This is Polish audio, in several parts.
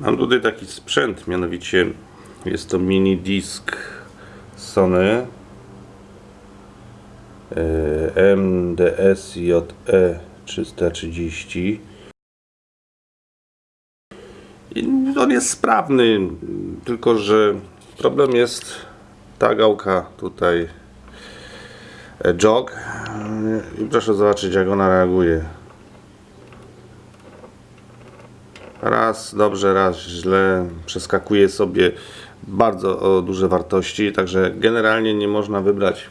Mam tutaj taki sprzęt, mianowicie jest to mini disk Sony e, MDS-JE 330 i on jest sprawny, tylko że problem jest ta gałka tutaj e, jog. I proszę zobaczyć jak ona reaguje raz dobrze, raz źle przeskakuje sobie bardzo duże wartości, także generalnie nie można wybrać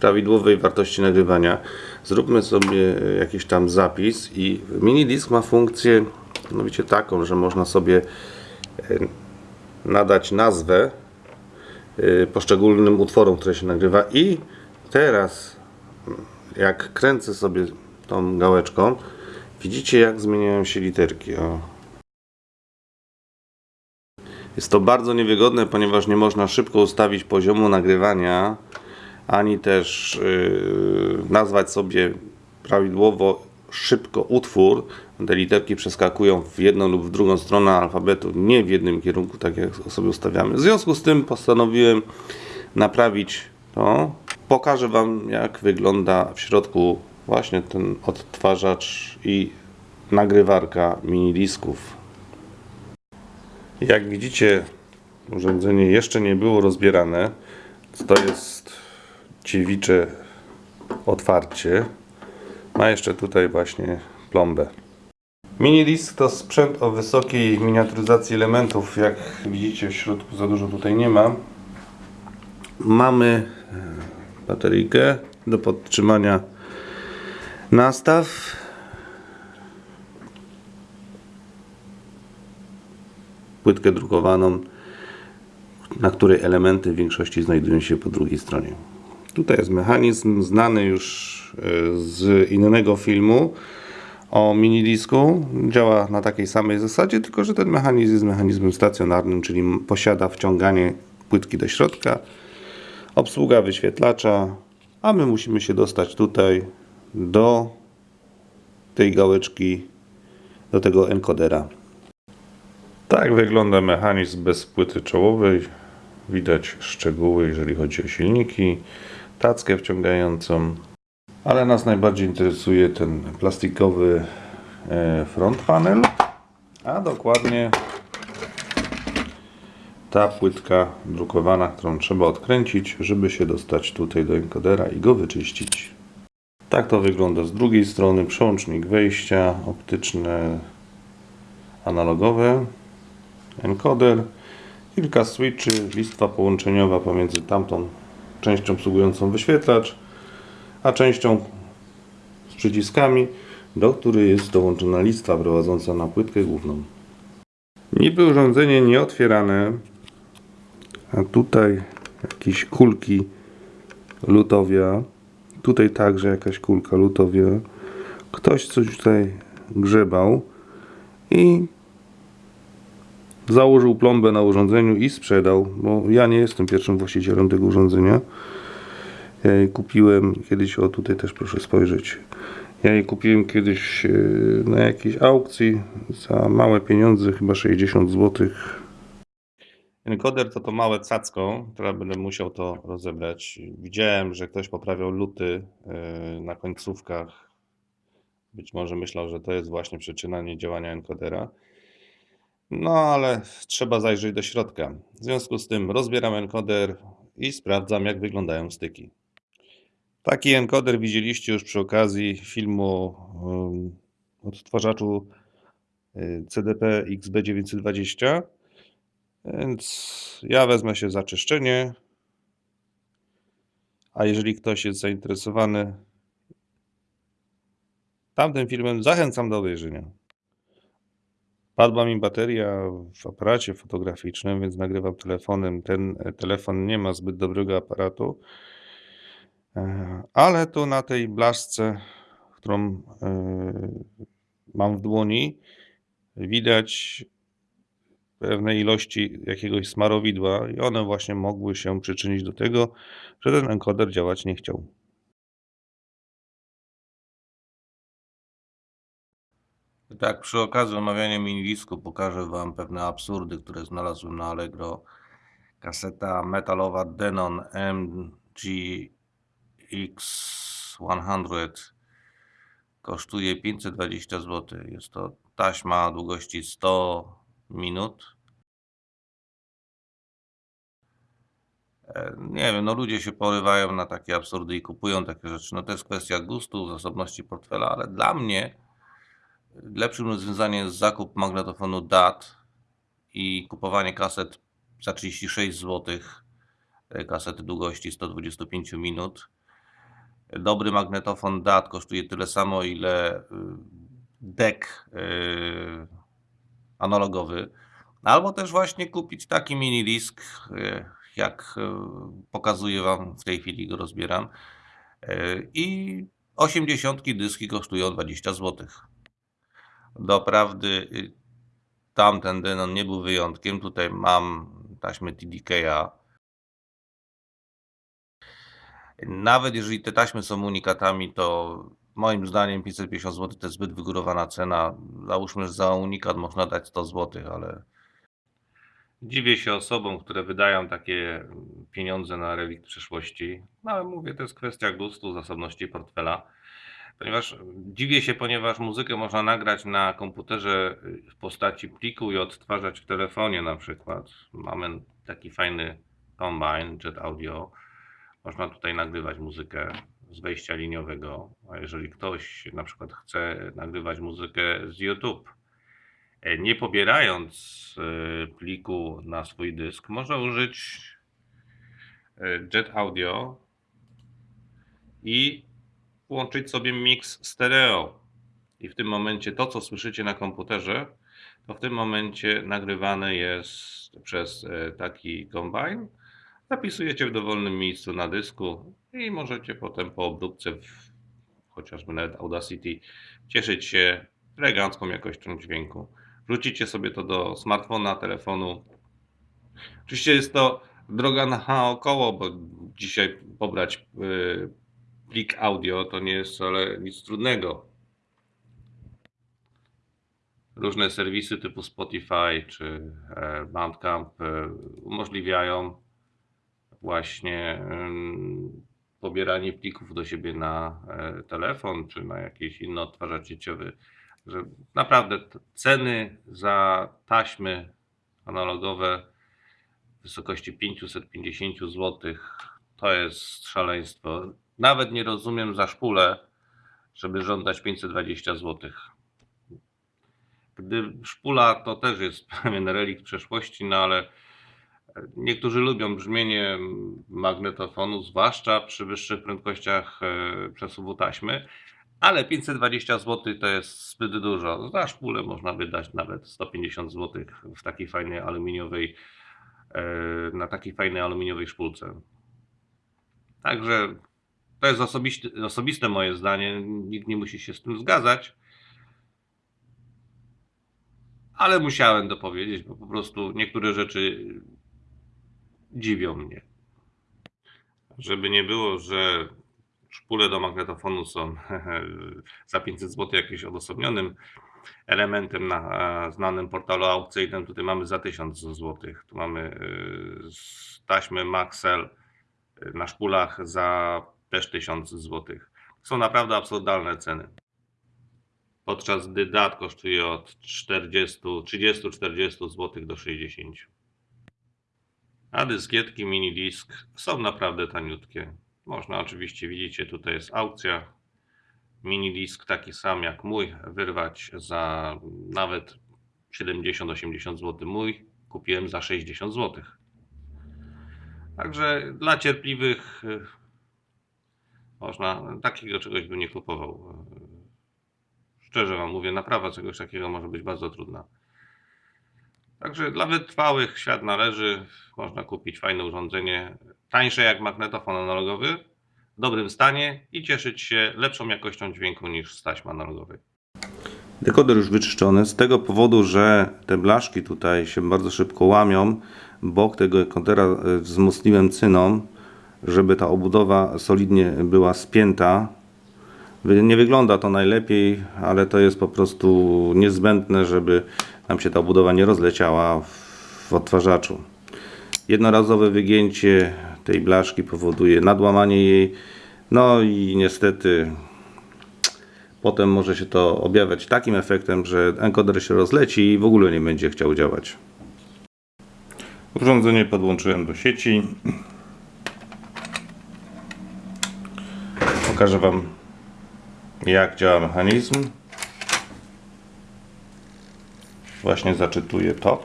prawidłowej wartości nagrywania. Zróbmy sobie jakiś tam zapis i mini disk ma funkcję mianowicie taką, że można sobie e, nadać nazwę e, poszczególnym utworom, które się nagrywa i teraz jak kręcę sobie tą gałeczką widzicie jak zmieniają się literki o. Jest to bardzo niewygodne, ponieważ nie można szybko ustawić poziomu nagrywania, ani też yy, nazwać sobie prawidłowo szybko utwór. Te literki przeskakują w jedną lub w drugą stronę alfabetu, nie w jednym kierunku, tak jak sobie ustawiamy. W związku z tym postanowiłem naprawić to. Pokażę Wam, jak wygląda w środku właśnie ten odtwarzacz i nagrywarka mini disków. Jak widzicie, urządzenie jeszcze nie było rozbierane. To jest dziewicze otwarcie. Ma jeszcze tutaj właśnie plombę. Minidisc to sprzęt o wysokiej miniaturyzacji elementów. Jak widzicie w środku za dużo tutaj nie ma. Mamy e, bateryjkę do podtrzymania nastaw. Płytkę drukowaną, na której elementy w większości znajdują się po drugiej stronie. Tutaj jest mechanizm znany już e, z innego filmu o minidisku. Działa na takiej samej zasadzie, tylko że ten mechanizm jest mechanizmem stacjonarnym, czyli posiada wciąganie płytki do środka, obsługa wyświetlacza, a my musimy się dostać tutaj do tej gałeczki, do tego enkodera. Tak wygląda mechanizm bez płyty czołowej. Widać szczegóły, jeżeli chodzi o silniki, tackę wciągającą, ale nas najbardziej interesuje ten plastikowy e, front panel, a dokładnie ta płytka drukowana, którą trzeba odkręcić, żeby się dostać tutaj do enkodera i go wyczyścić. Tak to wygląda z drugiej strony, przełącznik wejścia, optyczne, analogowe, encoder, kilka switchy, listwa połączeniowa pomiędzy tamtą częścią obsługującą wyświetlacz, a częścią z przyciskami, do której jest dołączona listwa prowadząca na płytkę główną. Niby urządzenie nieotwierane, a tutaj jakieś kulki lutowia, tutaj także jakaś kulka lutowia. Ktoś coś tutaj grzebał i założył plombę na urządzeniu i sprzedał, bo ja nie jestem pierwszym właścicielem tego urządzenia. Ja je kupiłem kiedyś, o tutaj też proszę spojrzeć. Ja je kupiłem kiedyś e, na jakiejś aukcji za małe pieniądze, chyba 60 zł. Encoder to to małe cacko, które będę musiał to rozebrać. Widziałem, że ktoś poprawiał luty e, na końcówkach. Być może myślał, że to jest właśnie przyczyna niedziałania encodera. No ale trzeba zajrzeć do środka. W związku z tym rozbieram encoder i sprawdzam jak wyglądają styki. Taki encoder widzieliście już przy okazji filmu um, odtwarzaczu y, CDP XB920. Więc ja wezmę się za czyszczenie. A jeżeli ktoś jest zainteresowany tamtym filmem, zachęcam do obejrzenia. Padła mi bateria w aparacie fotograficznym, więc nagrywam telefonem. Ten e, telefon nie ma zbyt dobrego aparatu, e, ale tu na tej blaszce, którą e, mam w dłoni, widać pewne ilości jakiegoś smarowidła i one właśnie mogły się przyczynić do tego, że ten encoder działać nie chciał. Tak, przy okazji omawiania minidisku pokażę Wam pewne absurdy, które znalazłem na Allegro. Kaseta metalowa Denon MGX100 kosztuje 520 zł. Jest to taśma długości 100 minut. E, Nie wiem, no ludzie się porywają na takie absurdy i kupują takie rzeczy. No to jest kwestia gustu, zasobności portfela, ale dla mnie lepszym rozwiązaniem jest zakup magnetofonu DAT i kupowanie kaset za 36 zł. Kasety długości 125 minut. Dobry magnetofon DAT kosztuje tyle samo, ile y, deck y, analogowy. Albo też właśnie kupić taki mini disk, y, jak pokazuję Wam w tej chwili go rozbieram. I 80 dyski kosztują 20 zł. Doprawdy y, tamten Denon nie był wyjątkiem. Tutaj mam taśmy TDK-a. Nawet jeżeli te taśmy są unikatami, to moim zdaniem 550 zł to jest zbyt wygórowana cena. Załóżmy, że za unikat można dać 100 zł, ale dziwię się osobom, które wydają takie pieniądze na relikt przeszłości. No ale mówię, to jest kwestia gustu, zasobności portfela. Ponieważ dziwię się, ponieważ muzykę można nagrać na komputerze w postaci pliku i odtwarzać w telefonie na przykład. Mamy taki fajny Combine Jet Audio. Można tutaj nagrywać muzykę z wejścia liniowego, a jeżeli ktoś na przykład chce nagrywać muzykę z YouTube, e, nie pobierając e, pliku na swój dysk, może użyć e, Jet Audio i włączyć sobie mix stereo. I w tym momencie to, co słyszycie na komputerze, to w tym momencie nagrywane jest przez e, taki kombine. Zapisujecie w dowolnym miejscu na dysku i możecie potem po obróbce, w, chociażby nawet Audacity, cieszyć się elegancką jakością dźwięku. Wrzucicie sobie to do smartfona, telefonu. Oczywiście jest to droga naokoło, bo dzisiaj pobrać yy, plik audio to nie jest wcale nic trudnego. Różne serwisy typu Spotify czy e, Bandcamp e, umożliwiają właśnie pobieranie plików do siebie na e, telefon czy na jakiś inny odtwarzacz sieciowy. Że naprawdę ceny za taśmy analogowe w wysokości 550 zł to jest szaleństwo. Nawet nie rozumiem za szpulę, żeby żądać 520 zł. Gdy szpula to też jest pewien relikt przeszłości, no ale niektórzy lubią brzmienie magnetofonu, zwłaszcza przy wyższych prędkościach e, przesuwu taśmy, ale 520 zł to jest zbyt dużo. Za szpulę można wydać nawet 150 zł w takiej fajnej aluminiowej, e, na takiej fajnej aluminiowej szpulce. Także to jest osobiste, osobiste moje zdanie, nikt nie musi się z tym zgadzać. Ale musiałem to powiedzieć, bo po prostu niektóre rzeczy dziwią mnie. Żeby nie było, że szpule do magnetofonu są za 500 zł jakimś odosobnionym elementem na e, znanym portalu aukcyjnym. Tutaj mamy za 1000 zł. Tu mamy e, taśmy Maxell e, na szpulach za też 1000 zł. Są naprawdę absurdalne ceny. Podczas gdy DAT kosztuje od 40, 30-40 zł do 60. A dyskietki mini disk są naprawdę taniutkie. Można oczywiście, widzicie, tutaj jest aukcja. Mini disk taki sam jak mój, wyrwać za nawet 70-80 zł. Mój kupiłem za 60 zł. Także dla cierpliwych można, takiego czegoś bym nie kupował. Szczerze Wam mówię, naprawa czegoś takiego może być bardzo trudna. Także dla wytrwałych świat należy. Można kupić fajne urządzenie, tańsze jak magnetofon analogowy, w dobrym stanie i cieszyć się lepszą jakością dźwięku niż z taśmy analogowej. Dekoder już wyczyszczony z tego powodu, że te blaszki tutaj się bardzo szybko łamią. Bok tego dekodera e, wzmocniłem cyną, żeby ta obudowa solidnie była spięta. Nie wygląda to najlepiej, ale to jest po prostu niezbędne, żeby nam się ta budowa nie rozleciała w odtwarzaczu. Jednorazowe wygięcie tej blaszki powoduje nadłamanie jej. No i niestety potem może się to objawiać takim efektem, że encoder się rozleci i w ogóle nie będzie chciał działać. Urządzenie podłączyłem do sieci. Pokażę Wam jak działa mechanizm. Właśnie zaczytuję to.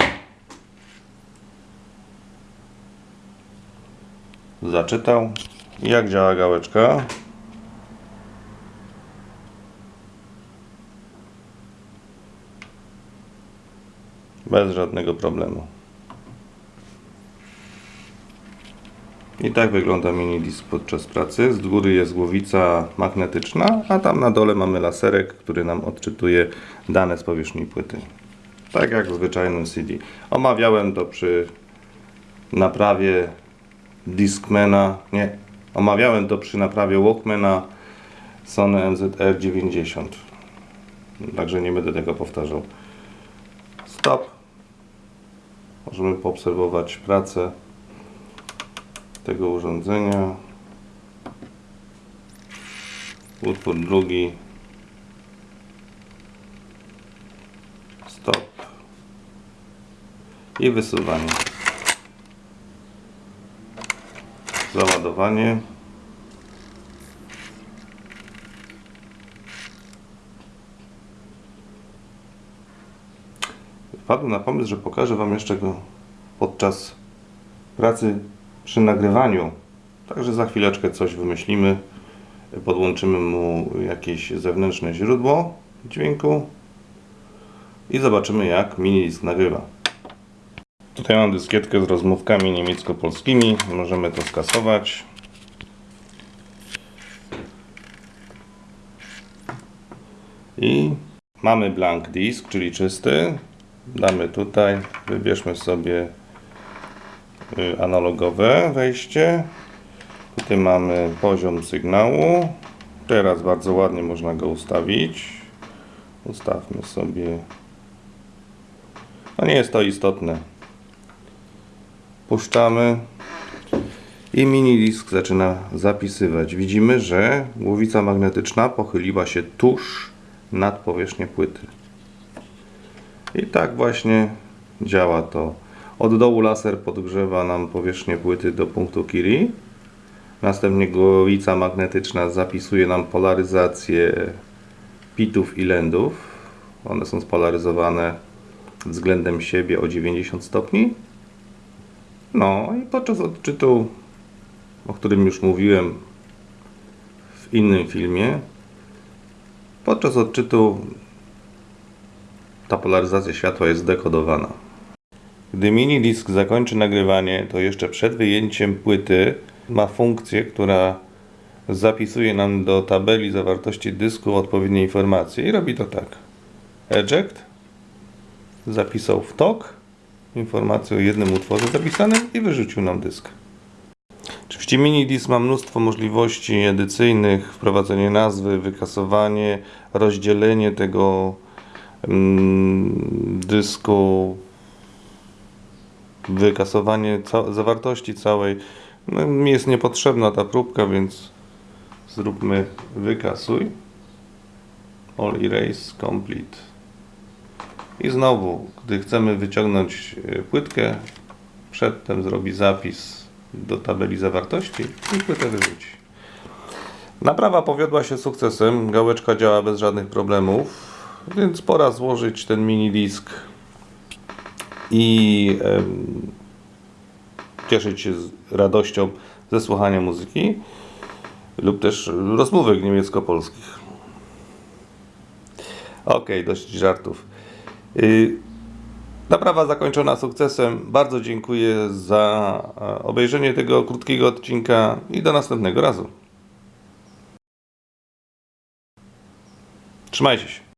Zaczytał. Jak działa gałeczka? Bez żadnego problemu. I tak wygląda mini disk podczas pracy. Z góry jest głowica magnetyczna, a tam na dole mamy laserek, który nam odczytuje dane z powierzchni płyty. Tak jak w zwyczajnym CD. Omawiałem to przy naprawie Discmana, nie, omawiałem to przy naprawie Walkmana Sony MZR90. Także nie będę tego powtarzał. Stop. Możemy poobserwować pracę tego urządzenia. Utwór drugi. Stop. I wysuwanie. Załadowanie. Wpadłem na pomysł, że pokażę Wam jeszcze go podczas pracy przy nagrywaniu. Także za chwileczkę coś wymyślimy. Podłączymy mu jakieś zewnętrzne źródło dźwięku i zobaczymy jak mini disk nagrywa. Tutaj mam dyskietkę z rozmówkami niemiecko-polskimi. Możemy to skasować. I mamy blank disk, czyli czysty. Damy tutaj, wybierzmy sobie analogowe wejście. Tutaj mamy poziom sygnału. Teraz bardzo ładnie można go ustawić. Ustawmy sobie. No nie jest to istotne. Puszczamy i mini disk zaczyna zapisywać. Widzimy, że głowica magnetyczna pochyliła się tuż nad powierzchnię płyty. I tak właśnie działa to. Od dołu laser podgrzewa nam powierzchnię płyty do punktu Curie. Następnie głowica magnetyczna zapisuje nam polaryzację pitów i lędów. One są spolaryzowane względem siebie o 90 stopni. No i podczas odczytu, o którym już mówiłem w innym filmie, podczas odczytu ta polaryzacja światła jest dekodowana. Gdy mini disk zakończy nagrywanie, to jeszcze przed wyjęciem płyty ma funkcję, która zapisuje nam do tabeli zawartości dysku odpowiednie informacje i robi to tak. Eject zapisał w tok informację o jednym utworze zapisanym i wyrzucił nam dysk. Oczywiście mini disk ma mnóstwo możliwości edycyjnych, wprowadzenie nazwy, wykasowanie, rozdzielenie tego mm, dysku, wykasowanie ca zawartości całej. No, mi jest niepotrzebna ta próbka, więc zróbmy wykasuj. All erase complete. I znowu, gdy chcemy wyciągnąć y, płytkę, przedtem zrobi zapis do tabeli zawartości i płytę wyrzuci. Naprawa powiodła się sukcesem, gałeczka działa bez żadnych problemów, więc pora złożyć ten mini disk i cieszyć się z radością ze słuchania muzyki lub też rozmówek niemiecko-polskich. Okej, dość żartów. Y, Naprawa zakończona sukcesem. Bardzo dziękuję za e, obejrzenie tego krótkiego odcinka i do następnego razu. Trzymajcie się.